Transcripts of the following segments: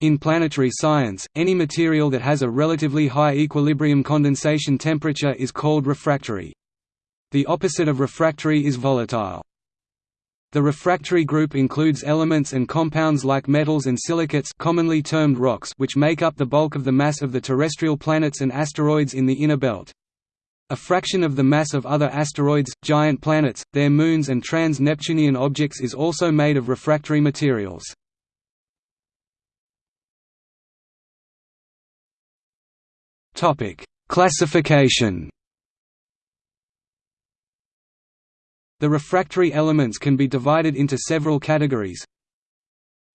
In planetary science, any material that has a relatively high equilibrium condensation temperature is called refractory. The opposite of refractory is volatile. The refractory group includes elements and compounds like metals and silicates commonly termed rocks which make up the bulk of the mass of the terrestrial planets and asteroids in the inner belt. A fraction of the mass of other asteroids, giant planets, their moons and trans-Neptunian objects is also made of refractory materials. Topic: Classification. The refractory elements can be divided into several categories.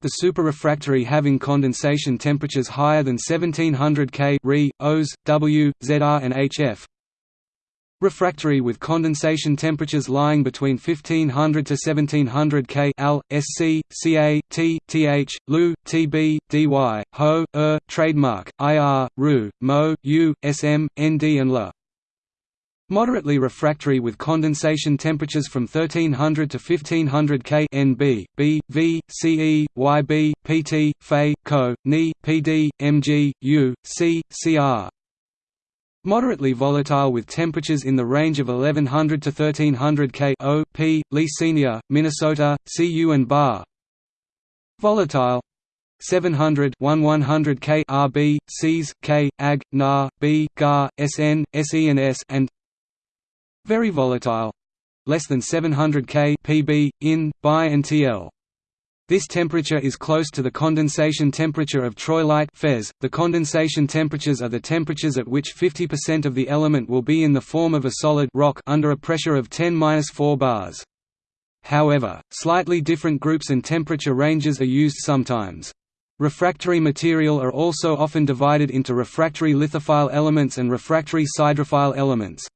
The superrefractory having condensation temperatures higher than 1700 K Re, Os, W, Zr and HF. Refractory with condensation temperatures lying between 1500 to 1700 K Al, Sc, Ca, T, Th, Lu, Tb, Dy, Ho, Er, trademark, Ir, Ru, Mo, U, Sm, Nd and La. Moderately refractory with condensation temperatures from 1300 to 1500 K Nb, B, V, Ce, Yb, Pt, Fe, Co, Ni, Pd, Mg, U, C, Cr, Moderately volatile with temperatures in the range of 1100 to 1300 K O, P, Lee Senior, Minnesota, Cu and bar. Volatile 700 1100 K RB, Cs, K, Ag, Na, B, Gar, Sn, Se and S and Very volatile less than 700 K PB, in, Bi and TL. This temperature is close to the condensation temperature of troilite Fez. .The condensation temperatures are the temperatures at which 50% of the element will be in the form of a solid rock under a pressure of 10-4 bars. However, slightly different groups and temperature ranges are used sometimes. Refractory material are also often divided into refractory lithophile elements and refractory siderophile elements.